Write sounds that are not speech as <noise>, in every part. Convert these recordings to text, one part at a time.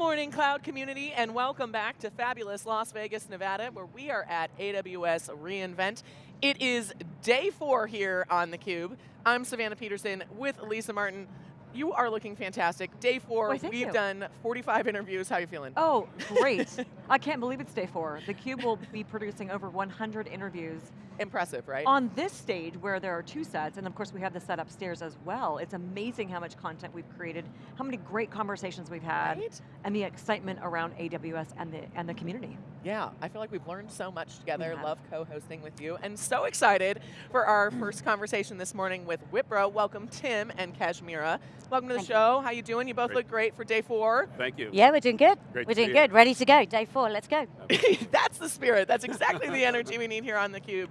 morning, cloud community, and welcome back to fabulous Las Vegas, Nevada, where we are at AWS reInvent. It is day four here on theCUBE. I'm Savannah Peterson with Lisa Martin. You are looking fantastic. Day four, we've you. done 45 interviews. How are you feeling? Oh, great. <laughs> I can't believe it's day four. theCUBE will be producing over 100 interviews Impressive, right? on this stage where there are two sets, and of course we have the set upstairs as well. It's amazing how much content we've created, how many great conversations we've had, Right? and the excitement around AWS and the, and the community. Yeah, I feel like we've learned so much together. have. Love co-hosting with you, and so excited for our <clears throat> first conversation this morning with Wipro. Welcome Tim and Kashmira. Welcome to the Thank you. show. How you doing? You both Great. look great for day four. Thank you. Yeah, we're doing good. Great we're doing good. you. Ready to go. Day four. Let's go. <laughs> That's the spirit. That's exactly the energy we need here on theCUBE.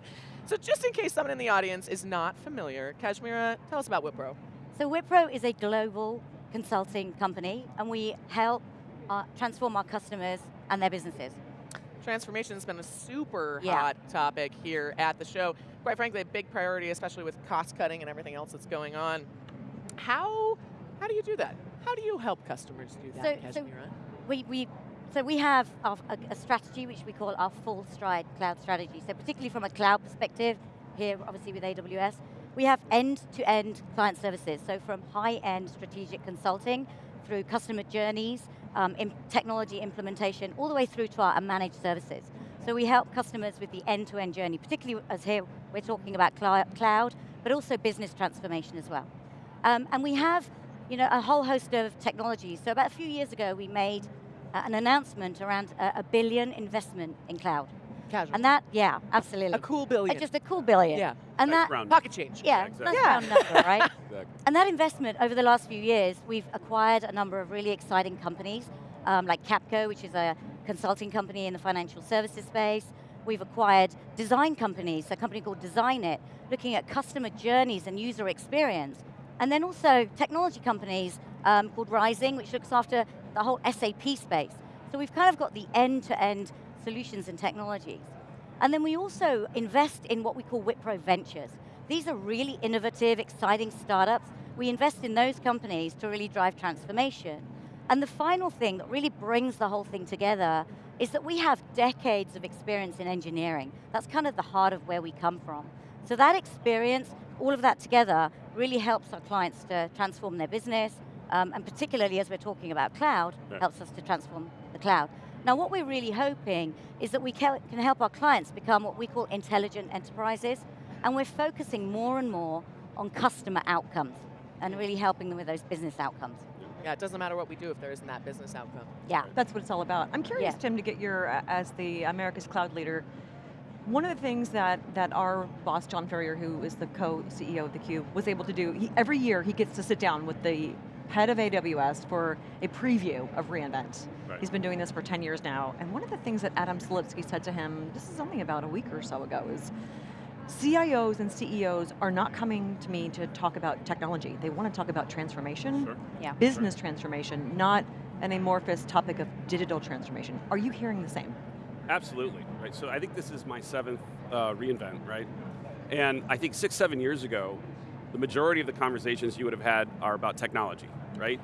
So just in case someone in the audience is not familiar, Kashmira, tell us about Wipro. So Wipro is a global consulting company, and we help uh, transform our customers and their businesses. Transformation has been a super Yeah. hot topic here at the show. Quite frankly, a big priority, especially with cost cutting and everything else that's going on. How, how do you do that? How do you help customers do that, So- so- Kashmira? We, we, so we have a, strategy which we call our FullStride cloud strategy. So particularly from a cloud perspective, here obviously with AWS, we have end-to-end client services. So from high-end strategic consulting through customer journeys, um, technology implementation, all the way through to our managed services. So we help customers with the end-to-end journey, particularly as here we're talking about cloud, but also business transformation as well. Um, and we have you know, a whole host of technologies. So about a few years ago, we made an announcement around a, a billion investment in cloud. Casual. And that, yeah, absolutely. a cool Uh, billion. just a cool billion. yeah, And Nice that, round. pocket change. yeah, Yeah, exactly. nice round number, <laughs> right? Exactly. And that investment over the last few years, we've acquired a number of really exciting companies, um, like Capco, which is a consulting company in the financial services space. We've acquired design companies, a company called Designit, looking at customer journeys and user experience. And then also technology companies um, called Rizing, which looks after the whole SAP space. So we've kind of got the end-to-end solutions and technologies. And then we also invest in what we call Wipro Ventures. These are really innovative, exciting startups. We invest in those companies to really drive transformation. And the final thing that really brings the whole thing together is that we have decades of experience in engineering. That's kind of the heart of where we come from. So that experience, all of that together, really helps our clients to transform their business, um, and particularly as we're talking about cloud, Yeah. helps us to transform the cloud. Now what we're really hoping is that we can help our clients become what we call intelligent enterprises, and we're focusing more and more on customer outcomes, and really helping them with those business outcomes. Yeah, it doesn't matter what we do if there isn't that business outcome. Yeah. That's what it's all about. I'm curious, Yeah. Tim, to get your, uh, as the America's Cloud leader, one of the things that, that our boss, John Furrier, who is the co-CEO of theCUBE, was able to do, he, every year he gets to sit down with the head of AWS for a preview of reInvent. Right. He's been doing this for 10 years now, and one of the things that Adam Selipsky said to him, this is only about a week or so ago, is CIOs and CEOs are not coming to me to talk about technology. They want to talk about transformation, Sure. Yeah. business transformation, not an amorphous topic of digital transformation. Are you hearing the same? Absolutely, right? So I think this is my seventh uh, reInvent, right? And I think six, seven years ago, the majority of the conversations you would have had are about technology, right?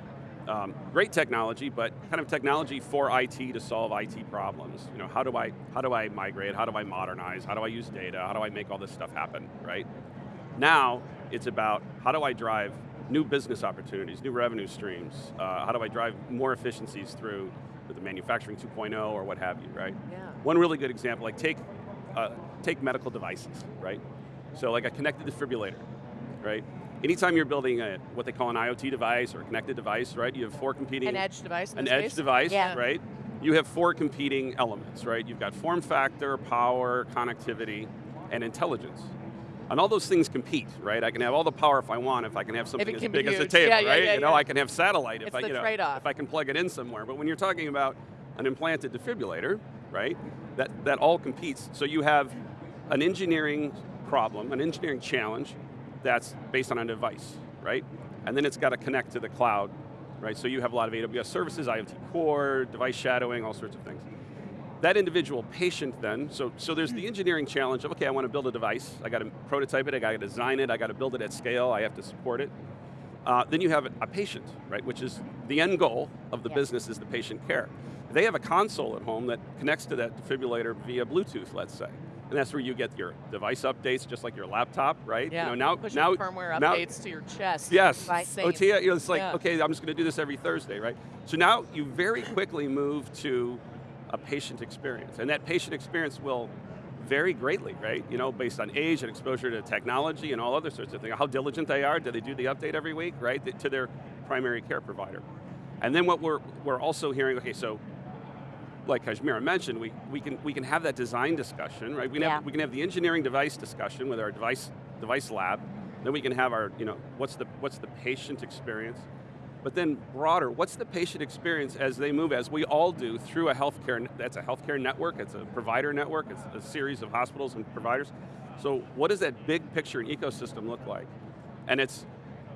Um, great technology, but kind of technology for IT to solve IT problems. You know, how do I how do I migrate? How do I modernize? How do I use data? How do I make all this stuff happen, right? Now it's about how do I drive new business opportunities, new revenue streams? Uh, how do I drive more efficiencies through the manufacturing 2.0 or what have you, right? Yeah. One really good example, like take, uh, take medical devices, right? So like a connected defibrillator, right? Anytime you're building a, what they call an IoT device or a connected device, right? You have four competing, An edge device an edge case? device, Yeah. right? You have four competing elements, right? You've got form factor, power, connectivity, and intelligence. And all those things compete, right? I can have all the power if I want, if I can have something as can be big as a table, Yeah, yeah, right? yeah, you know. I can have satellite It's if I, you know, if I can plug it in somewhere. But when you're talking about an implanted defibrillator, right? That that all competes. So you have an engineering problem, an engineering challenge that's based on a device, right? And then it's got to connect to the cloud, right? So you have a lot of AWS services, IoT core, device shadowing, all sorts of things. That individual patient then, so, so there's the engineering challenge of, okay, I want to build a device, I got to prototype it, I got to design it, I got to build it at scale, I have to support it. Uh, then you have a patient, right, which is the end goal of the Yeah. business is the patient care. They have a console at home that connects to that defibrillator via Bluetooth, let's say. And that's where you get your device updates, just like your laptop, right? Yeah. You know, now, pushing now, firmware now- updates to your chest. Yes. Right. OTA, oh, you know, it's like, Yeah. okay, I'm just going to do this every Thursday, right? So now you very quickly move to a patient experience, and that patient experience will vary greatly, right? You know, based on age and exposure to technology and all other sorts of things. How diligent they are, do they do the update every week, right? To their primary care provider. And then what we're, we're also hearing, okay, so like Kashmira mentioned, we, we, can, we can have that design discussion, right? We can, Yeah. have, we can have the engineering device discussion with our device, device lab, then we can have our, you know, what's the, what's the patient experience? But then broader, what's the patient experience as they move, as we all do, through a healthcare, that's a healthcare network, it's a provider network, it's a series of hospitals and providers. So what does that big picture and ecosystem look like? And it's,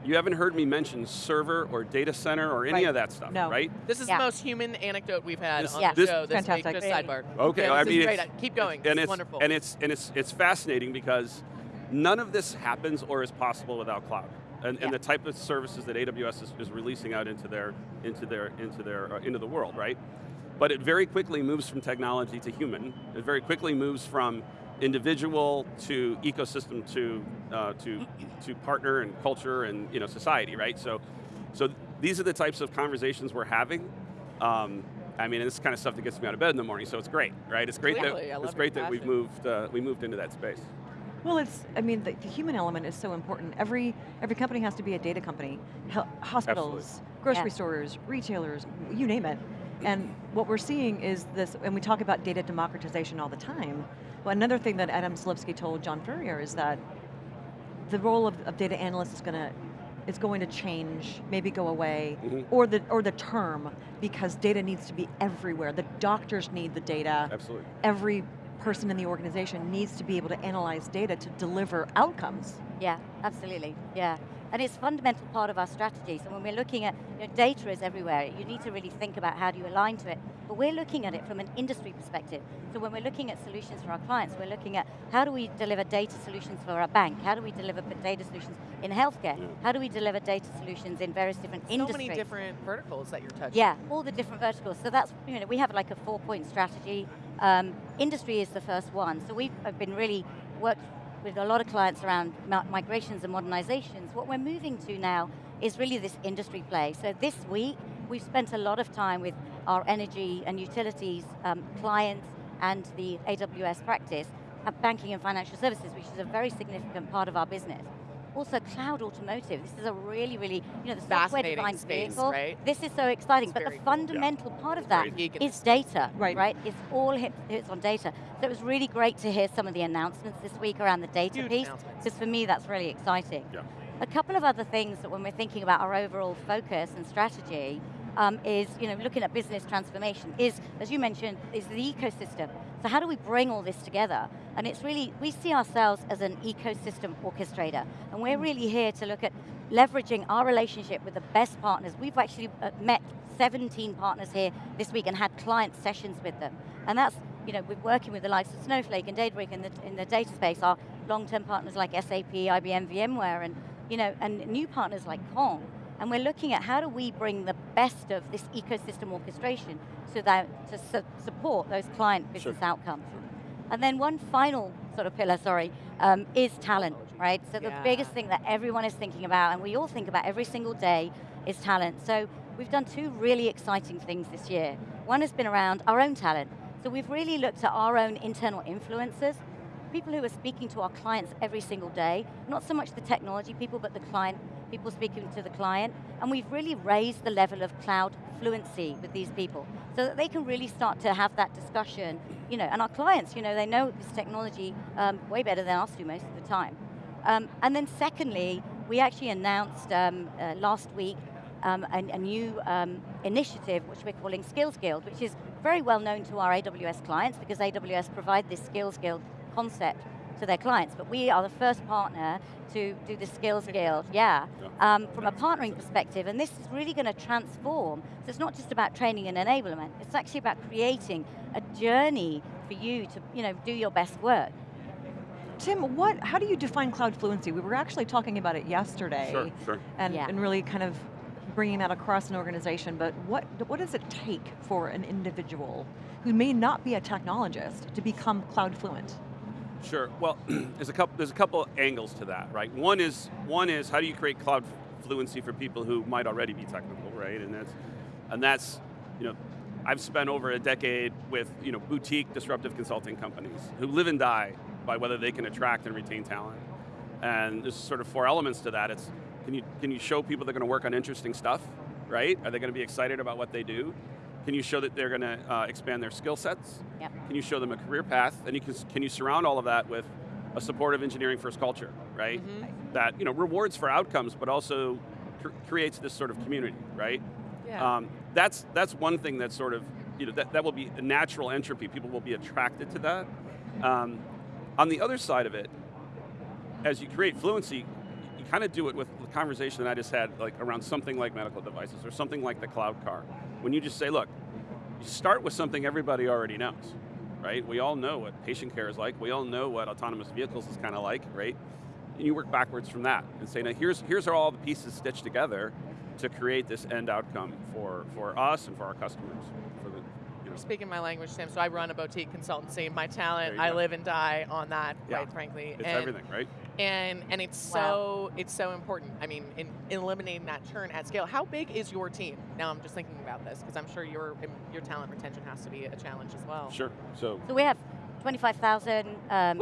you haven't heard me mention server or data center or any Right. of that stuff, No. right? This is Yeah. the most human anecdote we've had This- on Yeah. the this- show this Fantastic. week. Just Really. sidebar. Okay, Yeah, I this mean, is great. it's- Keep going. and it's, wonderful. And it's, and it's, it's fascinating because none of this happens or is possible without cloud. And, Yeah. and the type of services that AWS is, is releasing out into their, into their, into their, uh, into the world, right? But it very quickly moves from technology to human. It very quickly moves from individual to ecosystem to, uh, to, to partner and culture and you know, society, right? So, so these are the types of conversations we're having. Um, I mean, this is the kind of stuff that gets me out of bed in the morning, so it's great, right? It's great Clearly, that it's great that we've moved uh, we moved into that space. Well, it's, I mean, the, the human element is so important. Every, every company has to be a data company. Hel- hospitals, grocery Yeah. stores, retailers, you name it. And what we're seeing is this, and we talk about data democratization all the time, but another thing that Adam Selipsky told John Furrier is that the role of, of data analyst is going to is going to change, maybe go away, Mhm. or the or the term, because data needs to be everywhere. The doctors need the data Absolutely. every person in the organization needs to be able to analyze data to deliver outcomes. Yeah, absolutely. Yeah. And it's a fundamental part of our strategy. So when we're looking at, you know, data is everywhere. You need to really think about how do you align to it. But we're looking at it from an industry perspective. So when we're looking at solutions for our clients, we're looking at how do we deliver data solutions for our bank? How do we deliver data solutions in healthcare? Yeah. How do we deliver data solutions in various different so industries? many different verticals that you're touching. Yeah, all the different verticals. So that's, you know, we have like a four point strategy. Um, industry is the first one. So we've been really worked with a lot of clients around migrations and modernizations. What we're moving to now is really this industry play. So this week, we've spent a lot of time with our energy and utilities um, clients and the AWS practice, uh, banking and financial services, which is a very significant part of our business. Also, cloud automotive. This is a really, really, you know, the software-defined space, vehicle. right? This is so exciting, It's but the very cool. fundamental part of It's that very geek in is this data, Right. right? It's all hit, hits on data. So it was really great to hear some of the announcements this week around the data Huge piece, announcements. because for me that's really exciting. Yeah. A couple of other things that when we're thinking about our overall focus and strategy um, is, you know, looking at business transformation is, as you mentioned, is the ecosystem. So how do we bring all this together? And it's really, we see ourselves as an ecosystem orchestrator. And we're really here to look at leveraging our relationship with the best partners. We've actually uh, met 17 partners here this week and had client sessions with them. And that's, you know, we're working with the likes of Snowflake and Databricks in the, in the data space, our long-term partners like SAP, IBM, VMware, and, you know, and new partners like Kong. And we're looking at how do we bring the best of this ecosystem orchestration so that to su support those client business Sure. outcomes. And then one final sort of pillar, sorry, um, is talent, right? So the biggest thing that everyone is thinking about, and we all think about every single day, is talent. So we've done two really exciting things this year. One has been around our own talent. So we've really looked at our own internal influencers, people who are speaking to our clients every single day, not so much the technology people, but the client, people speaking to the client, and we've really raised the level of cloud fluency with these people, so that they can really start to have that discussion, you know, and our clients, you know, they know this technology um, way better than us do most of the time. Um, and then secondly, we actually announced um, uh, last week um, a, a new um, initiative which we're calling Skills Guild, which is very well known to our AWS clients because AWS provide this Skills Guild concept to their clients, but we are the first partner to do the Skills Guild, yeah, um, from a partnering perspective, and this is really going to transform. So it's not just about training and enablement, it's actually about creating a journey for you to you know, do your best work. Tim, what, how do you define cloud fluency? We were actually talking about it yesterday. Sure, sure. And, Yeah. and really kind of bringing that across an organization, but what, what does it take for an individual who may not be a technologist to become cloud fluent? Sure. Well, <clears throat> there's a couple. There's a couple angles to that, right? One is one is how do you create cloud fluency for people who might already be technical, right? And that's and that's you know, I've spent over a decade with you know boutique disruptive consulting companies who live and die by whether they can attract and retain talent. And there's sort of four elements to that. It's can you can you show people they're going to work on interesting stuff, right? Are they going to be excited about what they do? Can you show that they're going to uh, expand their skill sets? Yep. Can you show them a career path? And you can, can you surround all of that with a supportive engineering first culture, right? Mhm. That you know rewards for outcomes, but also cr- creates this sort of community, right? Yeah. Um, that's that's one thing that sort of you know that, that will be a natural entropy. People will be attracted to that. Um, on the other side of it, as you create fluency, you kind of do it with the conversation that I just had, like around something like medical devices or something like the cloud car. When you just say, look, you start with something everybody already knows, right? We all know what patient care is like. We all know what autonomous vehicles is kind of like, right? And you work backwards from that and say, now here's, here's are all the pieces stitched together to create this end outcome for, for us and for our customers. For the, you know. Speaking my language, Sam, so I run a boutique consultancy. My talent, I live and die on that, Yeah. quite frankly. It's and, everything, right? And and it's Wow. so it's so important. I mean, in eliminating that churn at scale. How big is your team? Now I'm just thinking about this because I'm sure your your talent retention has to be a challenge as well. Sure. So So we have 25,000 um,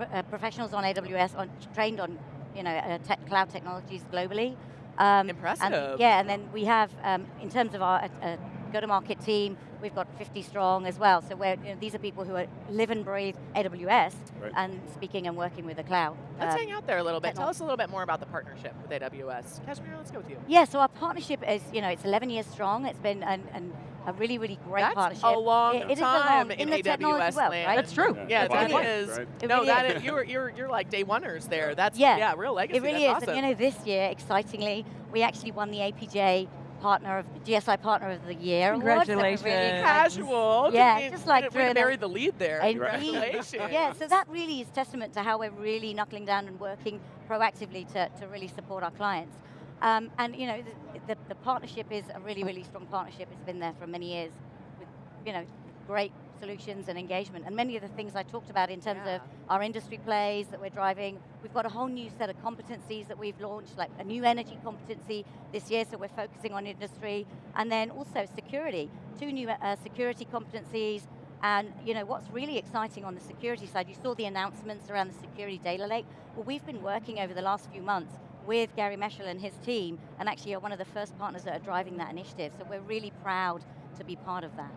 uh, professionals on AWS, on, trained on you know uh, tech, cloud technologies globally. Um, Impressive. And, yeah, and then we have, um, in terms of our uh, uh, go-to-market team, we've got 50 strong as well. So we're, you know, these are people who are, live and breathe AWS Right. and speaking and working with the cloud. Let's Um, hang out there a little bit. Tell us a little bit more about the partnership with AWS. Kashmir, let's go with you. Yeah, so our partnership is, you know, it's 11 years strong. It's been an, an, a really, really great That's partnership. a long It- it is a time long- in the AWS world, land. right? That's true. Yeah, It that really is. Right. It No, really that is. is, you're you're you're like day oneers there. That's Yeah. yeah, real legacy. It really That's is. awesome. And you know, this year, excitingly, we actually won the APJ partner of GSI Partner of the Year award. really Congratulations. casual. Yeah, Didn't- just like way to throwing the lead there. Indeed. Congratulations. Yeah, so that really is testament to how we're really knuckling down and working proactively to, to really support our clients. Um, and you know, the, the, the partnership is a really, really strong partnership. It's been there for many years with, you know, great solutions and engagement. And many of the things I talked about in terms Yeah. of our industry plays that we're driving. We've got a whole new set of competencies that we've launched, like a new energy competency this year, so we're focusing on industry. And then also security, two new uh, security competencies. And you know what's really exciting on the security side, you saw the announcements around the security data lake. Well, we've been working over the last few months with Gary Meschel and his team, and actually are one of the first partners that are driving that initiative. So we're really proud to be part of that.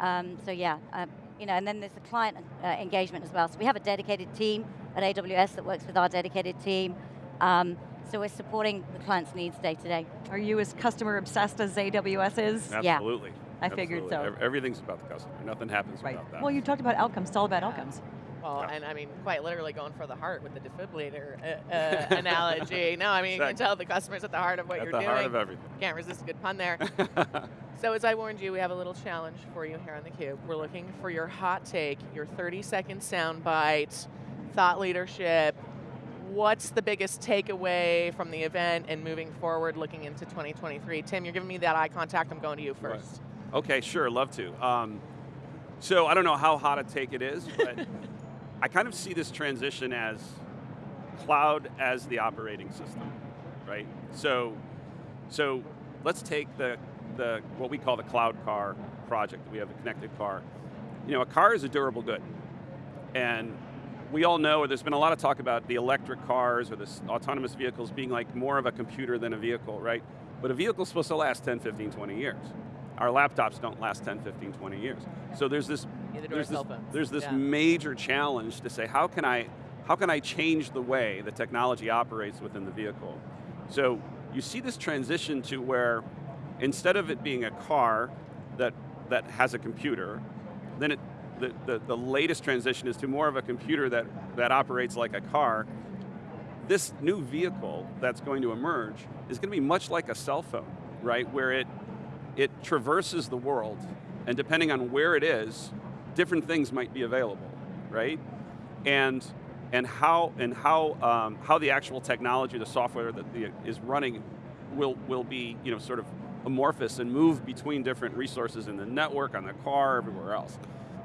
Um, so yeah, um, you know, and then there's the client uh, engagement as well. So we have a dedicated team at AWS that works with our dedicated team. Um, so we're supporting the client's needs day to day. Are you as customer obsessed as AWS is? Yeah. Absolutely. I figured so. Everything's about the customer. Nothing happens Right. without that. Well, you talked about outcomes. It's all about Yeah. outcomes. Well, Yeah. and I mean, quite literally going for the heart with the defibrillator uh, uh, <laughs> analogy. No, I mean, you can tell the customer's at the heart of what At you're doing. At the heart of everything. Can't resist a good pun there. <laughs> So as I warned you, we have a little challenge for you here on theCUBE. We're looking for your hot take, your 30 second sound bite, thought leadership. What's the biggest takeaway from the event and moving forward looking into 2023? Tim, you're giving me that eye contact. I'm going to you Right. first. Okay, sure, love to. Um, so I don't know how hot a take it is, but <laughs> I kind of see this transition as cloud as the operating system, right? So, so let's take the, the what we call the cloud car project. We have a connected car. You know, a car is a durable good, and we all know, or there's been a lot of talk about the electric cars or the autonomous vehicles being like more of a computer than a vehicle, right? But a vehicle's supposed to last 10, 15, 20 years. Our laptops don't last 10, 15, 20 years. So there's this, Neither do our there's this, cell phones. there's this Yeah. major challenge to say, how can I, how can I change the way the technology operates within the vehicle? So you see this transition to where instead of it being a car that, that has a computer, then it, the, the, the latest transition is to more of a computer that, that operates like a car. This new vehicle that's going to emerge is going to be much like a cell phone, right? Where it, it traverses the world, and depending on where it is, different things might be available, right? And and how and how um, how the actual technology, the software that the, is running, will will be you know sort of amorphous and move between different resources in the network, on the car, everywhere else.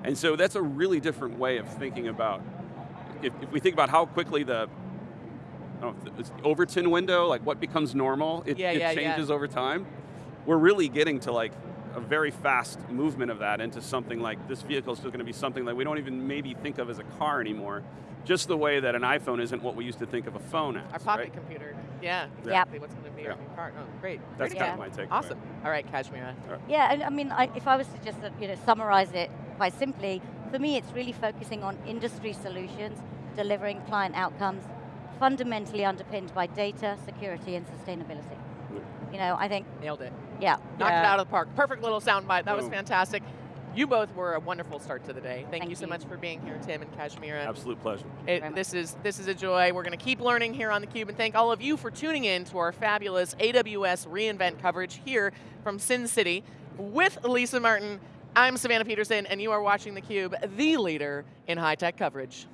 And so that's a really different way of thinking about. If, if we think about how quickly the I know, it's the Overton window, like what becomes normal, it, Yeah, it yeah, yeah. changes over time. We're really getting to like a very fast movement of that into something like this vehicle is still going to be something that we don't even maybe think of as a car anymore. Just the way that an iPhone isn't what we used to think of a phone as. Our pocket right? computer. Yeah, Yep. exactly. What's going to be our Yeah. new part? Oh, great. That's Pretty kind Yeah. of my take. Awesome. All right, Kashmira. Yeah, and I mean, I, if I was to just uh, you know summarize it quite simply, for me, it's really focusing on industry solutions, delivering client outcomes, fundamentally underpinned by data, security, and sustainability. You know, I think, Nailed it. yeah, Knocked it out of the park. Perfect little soundbite. That was fantastic. You both were a wonderful start to the day. Thank, Thank you so you. much for being here, Tim and Kashmira. Absolute pleasure. It- this is this is a joy. We're going to keep learning here on theCUBE, and thank all of you for tuning in to our fabulous AWS reInvent coverage here from Sin City with Lisa Martin. I'm Savannah Peterson, and you are watching theCUBE, the leader in high-tech coverage.